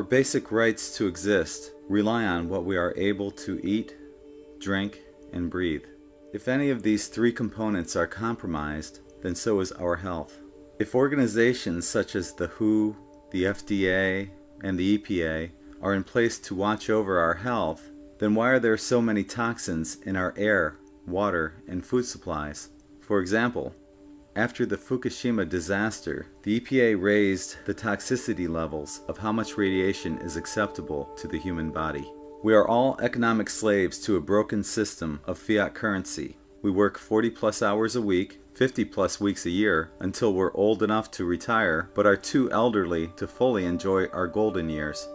Our basic rights to exist rely on what we are able to eat, drink, and breathe. If any of these three components are compromised, then so is our health. If organizations such as the WHO, the FDA, and the EPA are in place to watch over our health, then why are there so many toxins in our air, water, and food supplies? For example, after the Fukushima disaster, the EPA raised the toxicity levels of how much radiation is acceptable to the human body. We are all economic slaves to a broken system of fiat currency. We work 40 plus hours a week, 50 plus weeks a year, until we're old enough to retire, but are too elderly to fully enjoy our golden years.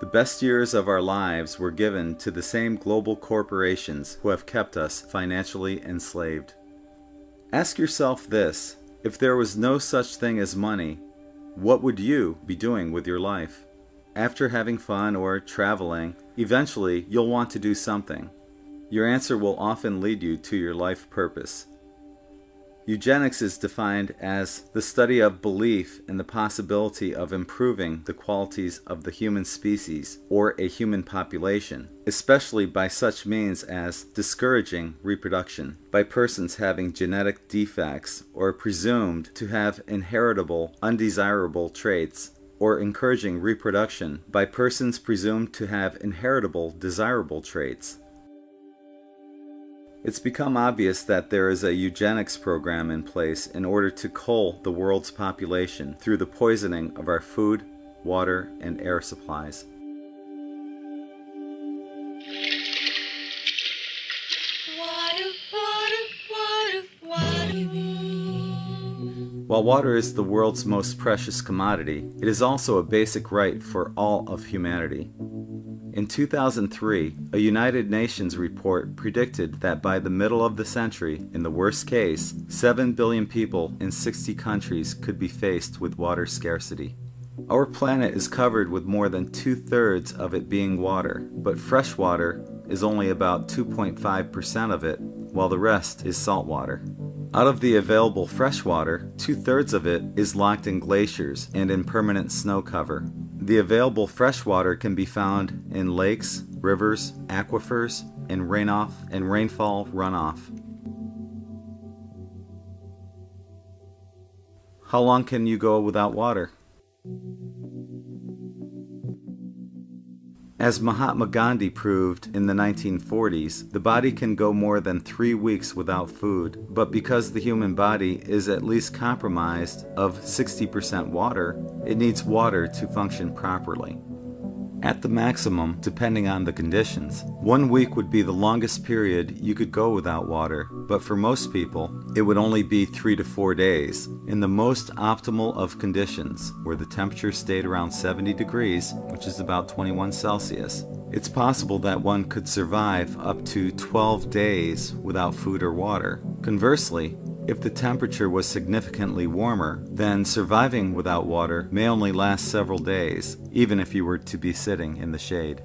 The best years of our lives were given to the same global corporations who have kept us financially enslaved. Ask yourself this if there was no such thing as money, what would you be doing with your life? After having fun or traveling, eventually you'll want to do something. Your answer will often lead you to your life purpose. Eugenics is defined as the study of belief in the possibility of improving the qualities of the human species or a human population, especially by such means as discouraging reproduction by persons having genetic defects or presumed to have inheritable undesirable traits, or encouraging reproduction by persons presumed to have inheritable desirable traits. It's become obvious that there is a eugenics program in place in order to cull the world's population through the poisoning of our food, water, and air supplies. While water is the world's most precious commodity, it is also a basic right for all of humanity. In 2003, a United Nations report predicted that by the middle of the century, in the worst case, 7 billion people in 60 countries could be faced with water scarcity. Our planet is covered with more than two thirds of it being water, but fresh water is only about 2.5% of it, while the rest is salt water. Out of the available fresh water, two thirds of it is locked in glaciers and in permanent snow cover, the available fresh water can be found in lakes, rivers, aquifers, and rainoff and rainfall runoff. How long can you go without water? As Mahatma Gandhi proved in the 1940s, the body can go more than three weeks without food, but because the human body is at least compromised of 60% water, it needs water to function properly. At the maximum, depending on the conditions, one week would be the longest period you could go without water, but for most people, it would only be three to four days. In the most optimal of conditions, where the temperature stayed around 70 degrees, which is about 21 Celsius, it's possible that one could survive up to 12 days without food or water. Conversely, if the temperature was significantly warmer, then surviving without water may only last several days, even if you were to be sitting in the shade.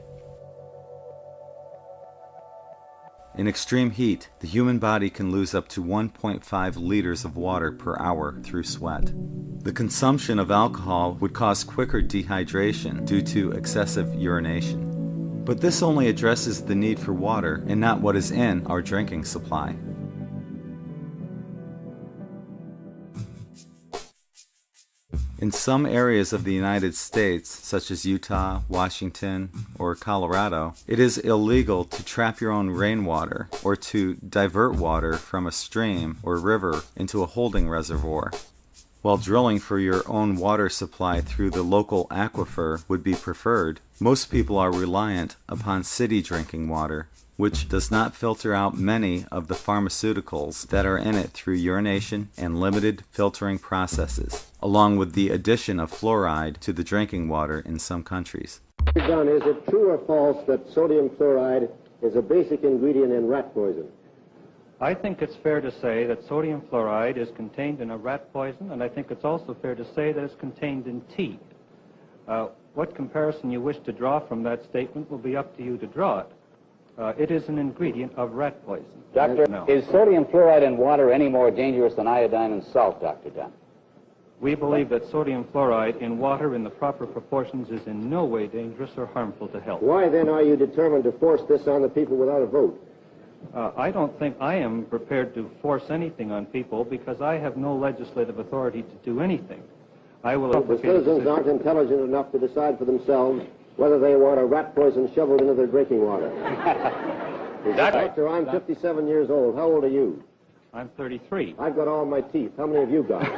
In extreme heat, the human body can lose up to 1.5 liters of water per hour through sweat. The consumption of alcohol would cause quicker dehydration due to excessive urination. But this only addresses the need for water and not what is in our drinking supply. In some areas of the United States, such as Utah, Washington, or Colorado, it is illegal to trap your own rainwater or to divert water from a stream or river into a holding reservoir. While drilling for your own water supply through the local aquifer would be preferred, most people are reliant upon city drinking water which does not filter out many of the pharmaceuticals that are in it through urination and limited filtering processes, along with the addition of fluoride to the drinking water in some countries. John, is it true or false that sodium chloride is a basic ingredient in rat poison? I think it's fair to say that sodium fluoride is contained in a rat poison, and I think it's also fair to say that it's contained in tea. Uh, what comparison you wish to draw from that statement will be up to you to draw it. Uh, it is an ingredient of rat poison. Doctor, no. is sodium fluoride in water any more dangerous than iodine and salt, Dr. Dunn? We believe that sodium fluoride in water in the proper proportions is in no way dangerous or harmful to health. Why then are you determined to force this on the people without a vote? Uh, I don't think I am prepared to force anything on people because I have no legislative authority to do anything. I will The advocate a citizens aren't intelligent enough to decide for themselves whether they want a rat poison shoveled into their drinking water. Doctor, I'm 57 years old. How old are you? I'm 33. I've got all my teeth. How many have you got?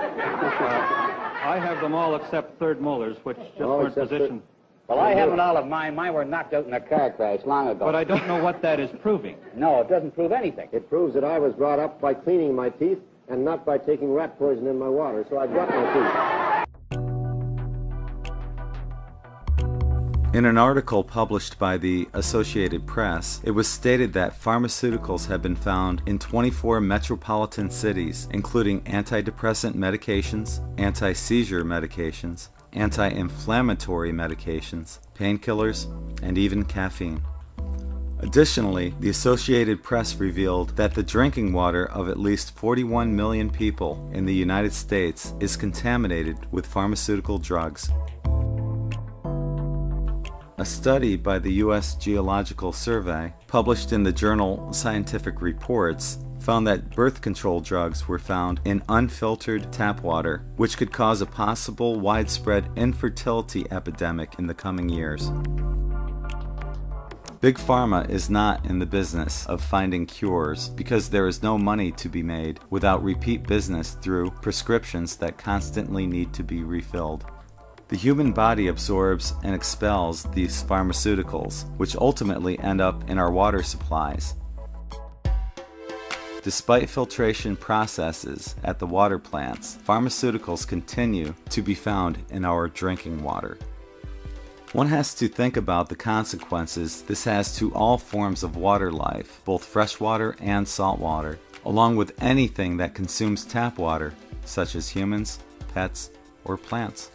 I have them all except third molars, which just All weren't positioned. Well, I haven't all of mine. Mine were knocked out in a car crash long ago. But I don't know what that is proving. No, it doesn't prove anything. It proves that I was brought up by cleaning my teeth and not by taking rat poison in my water, so I've got my teeth. In an article published by the Associated Press, it was stated that pharmaceuticals have been found in 24 metropolitan cities, including antidepressant medications, anti seizure medications, anti inflammatory medications, painkillers, and even caffeine. Additionally, the Associated Press revealed that the drinking water of at least 41 million people in the United States is contaminated with pharmaceutical drugs. A study by the U.S. Geological Survey, published in the journal Scientific Reports, found that birth control drugs were found in unfiltered tap water, which could cause a possible widespread infertility epidemic in the coming years. Big Pharma is not in the business of finding cures because there is no money to be made without repeat business through prescriptions that constantly need to be refilled. The human body absorbs and expels these pharmaceuticals, which ultimately end up in our water supplies. Despite filtration processes at the water plants, pharmaceuticals continue to be found in our drinking water. One has to think about the consequences this has to all forms of water life, both freshwater and saltwater, along with anything that consumes tap water, such as humans, pets, or plants.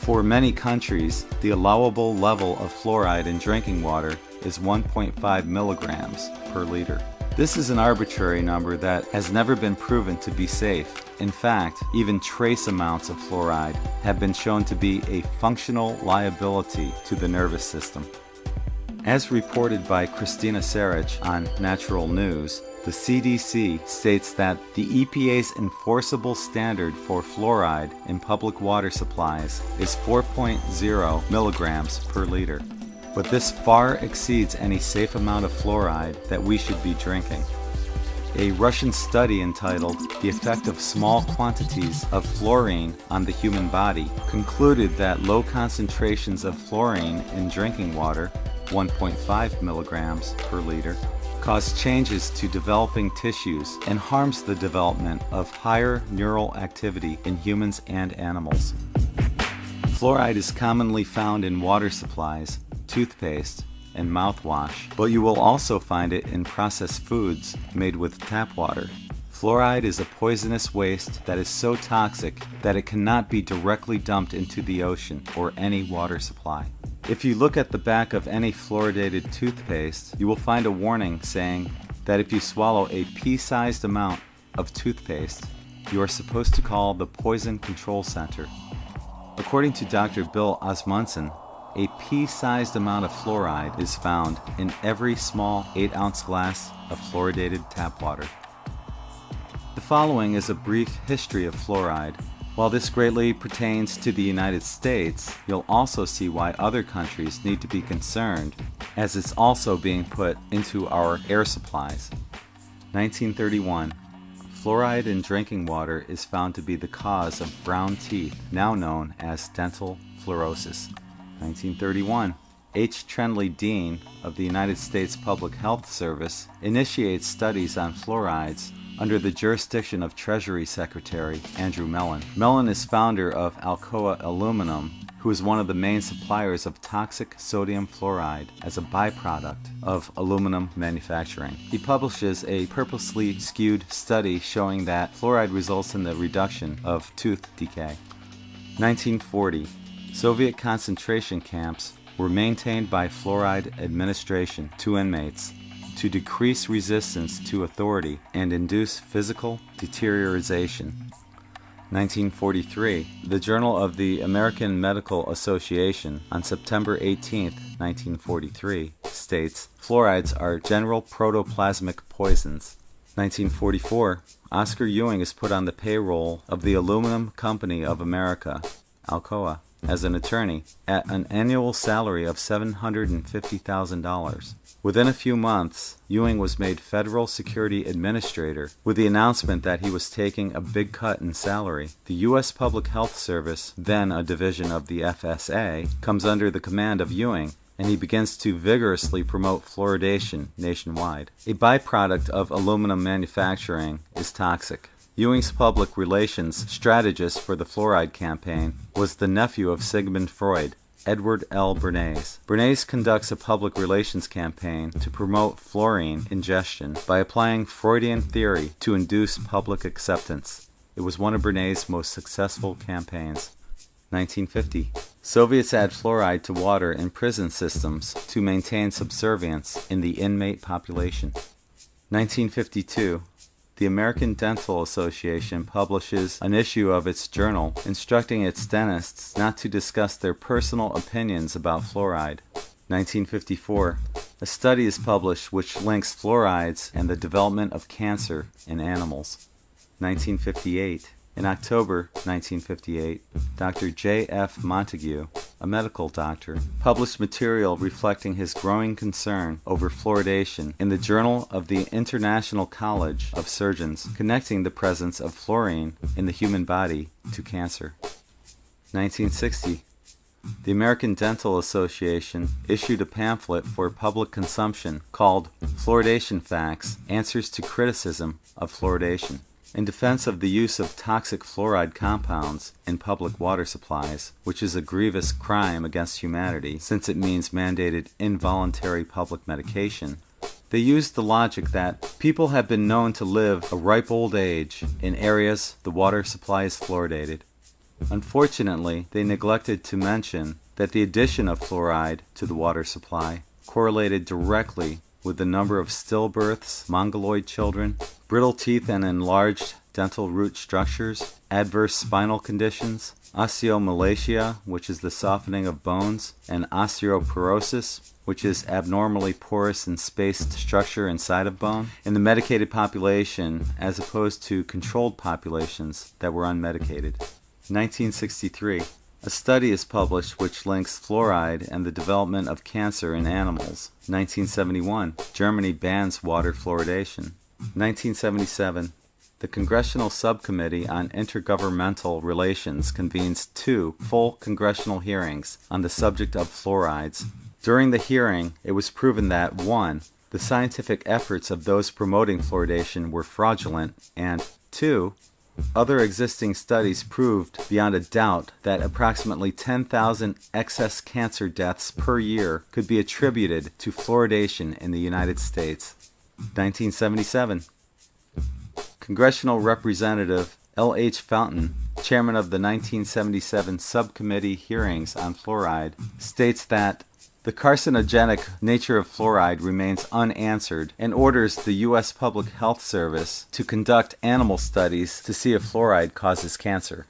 For many countries, the allowable level of fluoride in drinking water is 1.5 milligrams per liter. This is an arbitrary number that has never been proven to be safe. In fact, even trace amounts of fluoride have been shown to be a functional liability to the nervous system. As reported by Christina Sarich on Natural News, the CDC states that the EPA's enforceable standard for fluoride in public water supplies is 4.0 milligrams per liter. But this far exceeds any safe amount of fluoride that we should be drinking. A Russian study entitled The Effect of Small Quantities of Fluorine on the Human Body concluded that low concentrations of fluorine in drinking water, 1.5 milligrams per liter, cause changes to developing tissues and harms the development of higher neural activity in humans and animals. Fluoride is commonly found in water supplies, toothpaste, and mouthwash, but you will also find it in processed foods made with tap water. Fluoride is a poisonous waste that is so toxic that it cannot be directly dumped into the ocean or any water supply. If you look at the back of any fluoridated toothpaste, you will find a warning saying that if you swallow a pea-sized amount of toothpaste, you are supposed to call the Poison Control Center. According to Dr. Bill Osmunson, a pea-sized amount of fluoride is found in every small 8-ounce glass of fluoridated tap water. The following is a brief history of fluoride. While this greatly pertains to the United States, you'll also see why other countries need to be concerned, as it's also being put into our air supplies. 1931. Fluoride in drinking water is found to be the cause of brown teeth, now known as dental fluorosis. 1931. H. Trendley Dean of the United States Public Health Service initiates studies on fluorides under the jurisdiction of Treasury Secretary Andrew Mellon. Mellon is founder of Alcoa Aluminum, who is one of the main suppliers of toxic sodium fluoride as a byproduct of aluminum manufacturing. He publishes a purposely skewed study showing that fluoride results in the reduction of tooth decay. 1940. Soviet concentration camps were maintained by fluoride administration to inmates. to decrease resistance to authority and induce physical deterioration. 1943, the Journal of the American Medical Association on September 18, 1943, states fluorides are general protoplasmic poisons. 1944, Oscar Ewing is put on the payroll of the Aluminum Company of America, Alcoa, as an attorney at an annual salary of $750,000. Within a few months, Ewing was made Federal Security Administrator with the announcement that he was taking a big cut in salary. The U.S. Public Health Service, then a division of the FSA, comes under the command of Ewing and he begins to vigorously promote fluoridation nationwide. A byproduct of aluminum manufacturing is toxic. Ewing's public relations strategist for the fluoride campaign was the nephew of Sigmund Freud, Edward L. Bernays. Bernays conducts a public relations campaign to promote fluorine ingestion by applying Freudian theory to induce public acceptance. It was one of Bernays' most successful campaigns. 1950. Soviets add fluoride to water in prison systems to maintain subservience in the inmate population. 1952 the American Dental Association publishes an issue of its journal instructing its dentists not to discuss their personal opinions about fluoride. 1954, a study is published which links fluorides and the development of cancer in animals. 1958, in October 1958, Dr. J. F. Montague, a medical doctor, published material reflecting his growing concern over fluoridation in the Journal of the International College of Surgeons, connecting the presence of fluorine in the human body to cancer. 1960. The American Dental Association issued a pamphlet for public consumption called Fluoridation Facts Answers to Criticism of Fluoridation in defense of the use of toxic fluoride compounds in public water supplies, which is a grievous crime against humanity since it means mandated involuntary public medication. They used the logic that people have been known to live a ripe old age in areas the water supply is fluoridated. Unfortunately, they neglected to mention that the addition of fluoride to the water supply correlated directly with the number of stillbirths, mongoloid children, brittle teeth and enlarged dental root structures, adverse spinal conditions, osteomalacia, which is the softening of bones, and osteoporosis, which is abnormally porous and spaced structure inside of bone, in the medicated population as opposed to controlled populations that were unmedicated. 1963. A study is published which links fluoride and the development of cancer in animals. 1971, Germany bans water fluoridation. 1977, the Congressional Subcommittee on Intergovernmental Relations convenes two full congressional hearings on the subject of fluorides. During the hearing, it was proven that 1. The scientific efforts of those promoting fluoridation were fraudulent, and 2. Other existing studies proved beyond a doubt that approximately 10,000 excess cancer deaths per year could be attributed to fluoridation in the United States. 1977. Congressional Representative L. H. Fountain, chairman of the 1977 subcommittee hearings on fluoride, states that the carcinogenic nature of fluoride remains unanswered and orders the U.S. Public Health Service to conduct animal studies to see if fluoride causes cancer.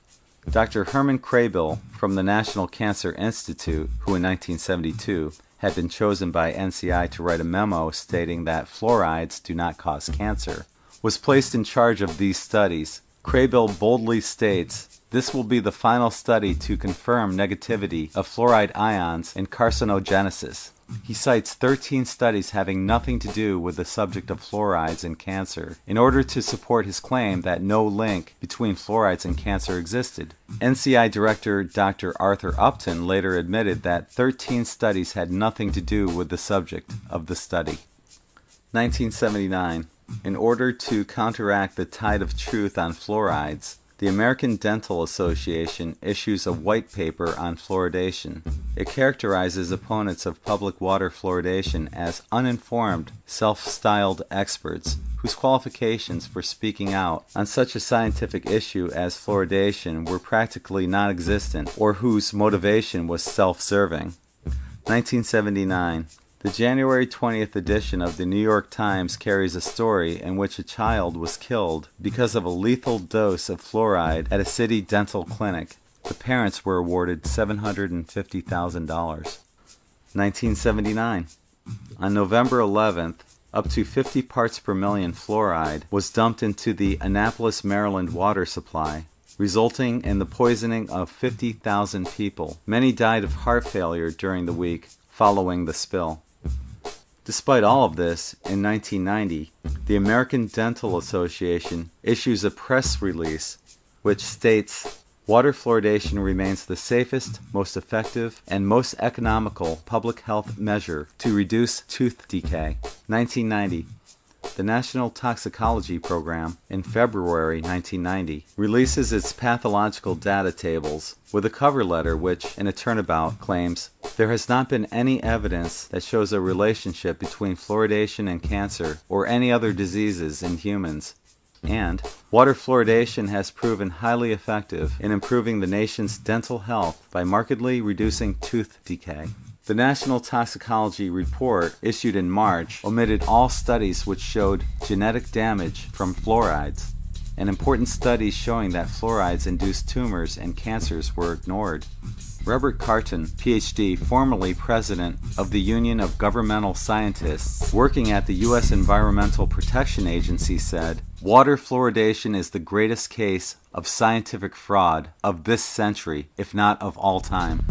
Dr. Herman Kraybill from the National Cancer Institute, who in 1972 had been chosen by NCI to write a memo stating that fluorides do not cause cancer, was placed in charge of these studies. Kraybill boldly states this will be the final study to confirm negativity of fluoride ions in carcinogenesis. He cites 13 studies having nothing to do with the subject of fluorides and cancer in order to support his claim that no link between fluorides and cancer existed. NCI Director Dr. Arthur Upton later admitted that 13 studies had nothing to do with the subject of the study. 1979. In order to counteract the tide of truth on fluorides, the American Dental Association issues a white paper on fluoridation. It characterizes opponents of public water fluoridation as uninformed, self-styled experts whose qualifications for speaking out on such a scientific issue as fluoridation were practically non-existent or whose motivation was self-serving. 1979 The January 20th edition of the New York Times carries a story in which a child was killed because of a lethal dose of fluoride at a city dental clinic. The parents were awarded $750,000. 1979. On November 11th, up to 50 parts per million fluoride was dumped into the Annapolis, Maryland water supply, resulting in the poisoning of 50,000 people. Many died of heart failure during the week following the spill. Despite all of this, in 1990, the American Dental Association issues a press release which states Water fluoridation remains the safest, most effective, and most economical public health measure to reduce tooth decay. 1990. The National Toxicology Program, in February 1990, releases its pathological data tables with a cover letter which, in a turnabout, claims there has not been any evidence that shows a relationship between fluoridation and cancer or any other diseases in humans. And water fluoridation has proven highly effective in improving the nation's dental health by markedly reducing tooth decay. The National Toxicology Report, issued in March, omitted all studies which showed genetic damage from fluorides, and important studies showing that fluorides induce tumors and cancers were ignored. Robert Carton, PhD, formerly president of the Union of Governmental Scientists, working at the U.S. Environmental Protection Agency, said Water fluoridation is the greatest case of scientific fraud of this century, if not of all time.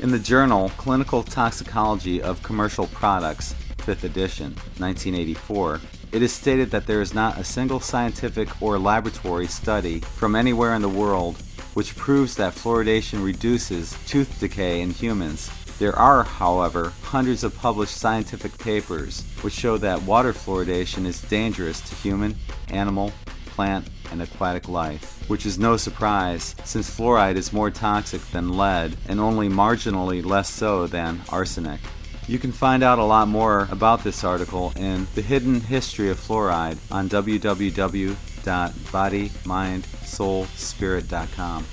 In the journal Clinical Toxicology of Commercial Products, 5th edition, 1984, it is stated that there is not a single scientific or laboratory study from anywhere in the world which proves that fluoridation reduces tooth decay in humans. There are, however, hundreds of published scientific papers which show that water fluoridation is dangerous to human, animal, plant, and aquatic life, which is no surprise since fluoride is more toxic than lead and only marginally less so than arsenic. You can find out a lot more about this article in The Hidden History of Fluoride on www.bodymindsoulspirit.com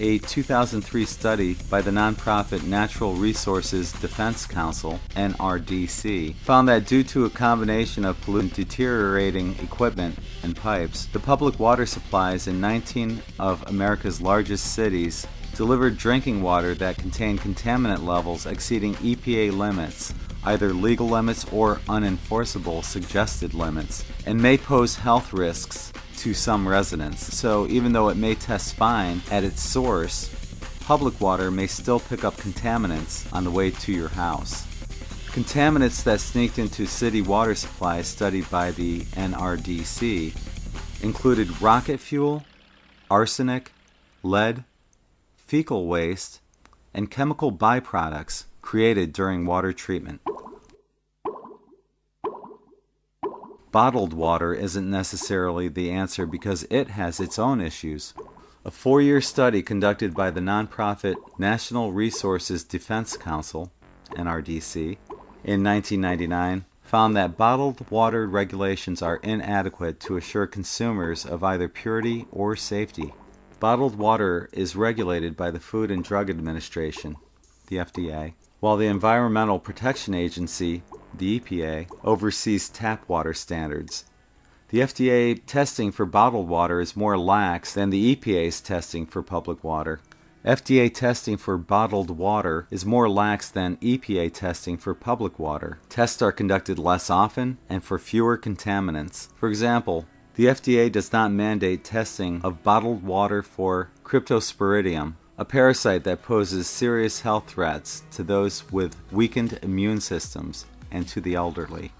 a 2003 study by the nonprofit Natural Resources Defense Council, NRDC, found that due to a combination of pollutant deteriorating equipment and pipes, the public water supplies in 19 of America's largest cities delivered drinking water that contained contaminant levels exceeding EPA limits either legal limits or unenforceable suggested limits, and may pose health risks to some residents. So even though it may test fine at its source, public water may still pick up contaminants on the way to your house. Contaminants that sneaked into city water supplies studied by the NRDC included rocket fuel, arsenic, lead, fecal waste, and chemical byproducts created during water treatment. Bottled water isn't necessarily the answer because it has its own issues. A four year study conducted by the nonprofit National Resources Defense Council, NRDC, in 1999 found that bottled water regulations are inadequate to assure consumers of either purity or safety. Bottled water is regulated by the Food and Drug Administration, the FDA, while the Environmental Protection Agency the EPA, oversees tap water standards. The FDA testing for bottled water is more lax than the EPA's testing for public water. FDA testing for bottled water is more lax than EPA testing for public water. Tests are conducted less often and for fewer contaminants. For example, the FDA does not mandate testing of bottled water for Cryptosporidium, a parasite that poses serious health threats to those with weakened immune systems and to the elderly.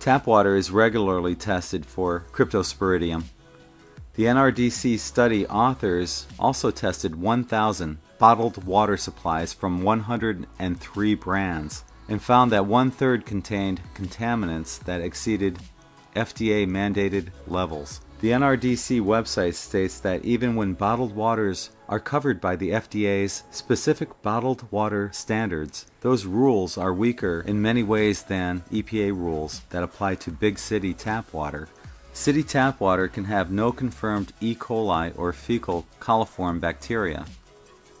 Tap water is regularly tested for Cryptosporidium. The NRDC study authors also tested 1,000 bottled water supplies from 103 brands and found that one third contained contaminants that exceeded FDA mandated levels. The NRDC website states that even when bottled waters are covered by the FDA's specific bottled water standards, those rules are weaker in many ways than EPA rules that apply to big city tap water. City tap water can have no confirmed E. coli or fecal coliform bacteria.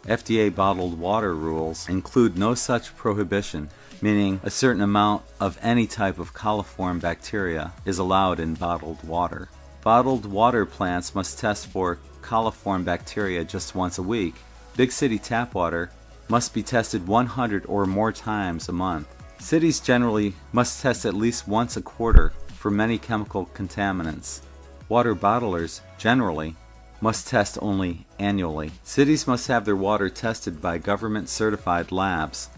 FDA bottled water rules include no such prohibition, meaning a certain amount of any type of coliform bacteria is allowed in bottled water. Bottled water plants must test for coliform bacteria just once a week. Big city tap water must be tested 100 or more times a month. Cities generally must test at least once a quarter for many chemical contaminants. Water bottlers, generally, must test only annually. Cities must have their water tested by government certified labs.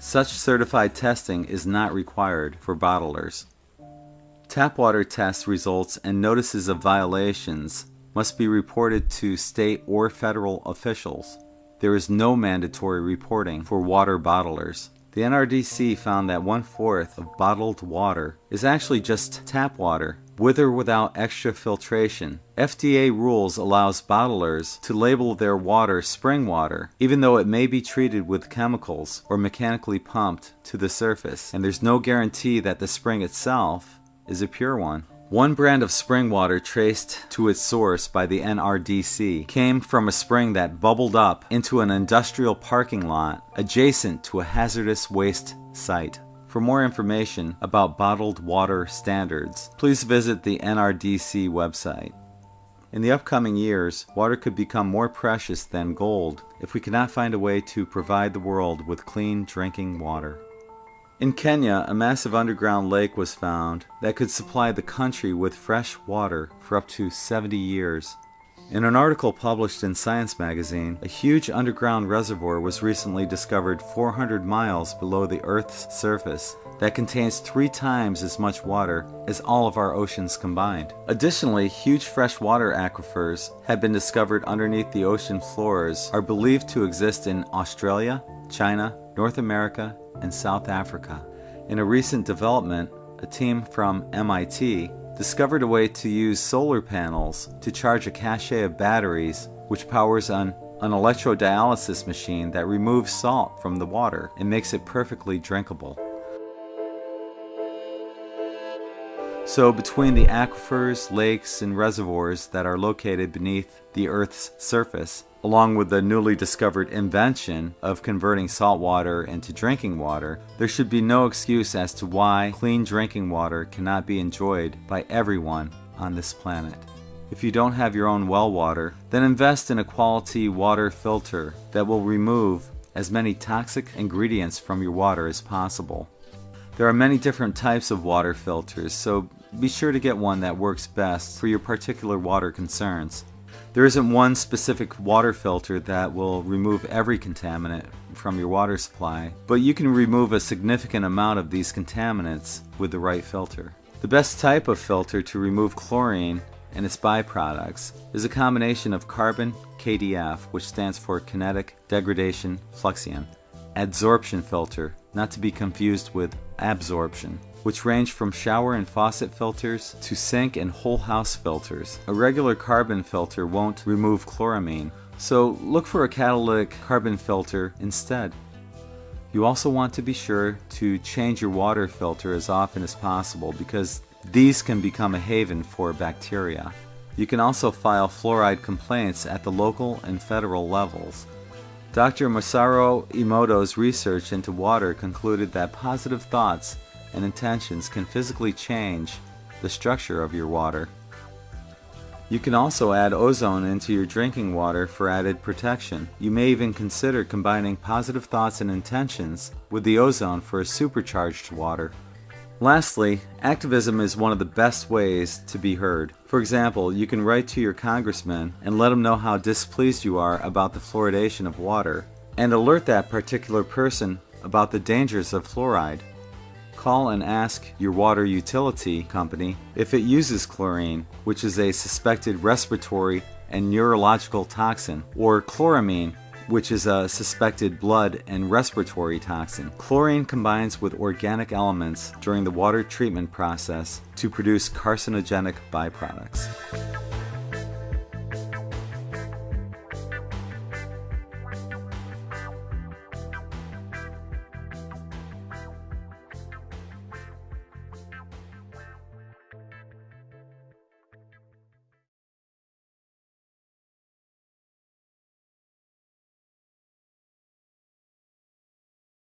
Such certified testing is not required for bottlers. Tap water test results and notices of violations must be reported to state or federal officials. There is no mandatory reporting for water bottlers. The NRDC found that one fourth of bottled water is actually just tap water, with or without extra filtration. FDA rules allows bottlers to label their water spring water, even though it may be treated with chemicals or mechanically pumped to the surface, and there's no guarantee that the spring itself is a pure one. One brand of spring water traced to its source by the NRDC came from a spring that bubbled up into an industrial parking lot adjacent to a hazardous waste site. For more information about bottled water standards, please visit the NRDC website. In the upcoming years, water could become more precious than gold if we cannot find a way to provide the world with clean drinking water. In Kenya, a massive underground lake was found that could supply the country with fresh water for up to 70 years. In an article published in Science magazine, a huge underground reservoir was recently discovered 400 miles below the Earth's surface that contains three times as much water as all of our oceans combined. Additionally, huge freshwater aquifers have been discovered underneath the ocean floors are believed to exist in Australia, China, North America, and South Africa. In a recent development, a team from MIT discovered a way to use solar panels to charge a cache of batteries which powers an, an electrodialysis machine that removes salt from the water and makes it perfectly drinkable. So, between the aquifers, lakes, and reservoirs that are located beneath the Earth's surface, along with the newly discovered invention of converting salt water into drinking water, there should be no excuse as to why clean drinking water cannot be enjoyed by everyone on this planet. If you don't have your own well water, then invest in a quality water filter that will remove as many toxic ingredients from your water as possible. There are many different types of water filters, so be sure to get one that works best for your particular water concerns. There isn't one specific water filter that will remove every contaminant from your water supply, but you can remove a significant amount of these contaminants with the right filter. The best type of filter to remove chlorine and its byproducts is a combination of carbon KDF, which stands for kinetic degradation fluxion, adsorption filter, not to be confused with absorption, which range from shower and faucet filters to sink and whole house filters. A regular carbon filter won't remove chloramine, so look for a catalytic carbon filter instead. You also want to be sure to change your water filter as often as possible because these can become a haven for bacteria. You can also file fluoride complaints at the local and federal levels. Dr. Masaru Emoto's research into water concluded that positive thoughts and intentions can physically change the structure of your water. You can also add ozone into your drinking water for added protection. You may even consider combining positive thoughts and intentions with the ozone for a supercharged water. Lastly, activism is one of the best ways to be heard. For example, you can write to your congressman and let him know how displeased you are about the fluoridation of water, and alert that particular person about the dangers of fluoride. Call and ask your water utility company if it uses chlorine, which is a suspected respiratory and neurological toxin, or chloramine, which is a suspected blood and respiratory toxin. Chlorine combines with organic elements during the water treatment process to produce carcinogenic byproducts.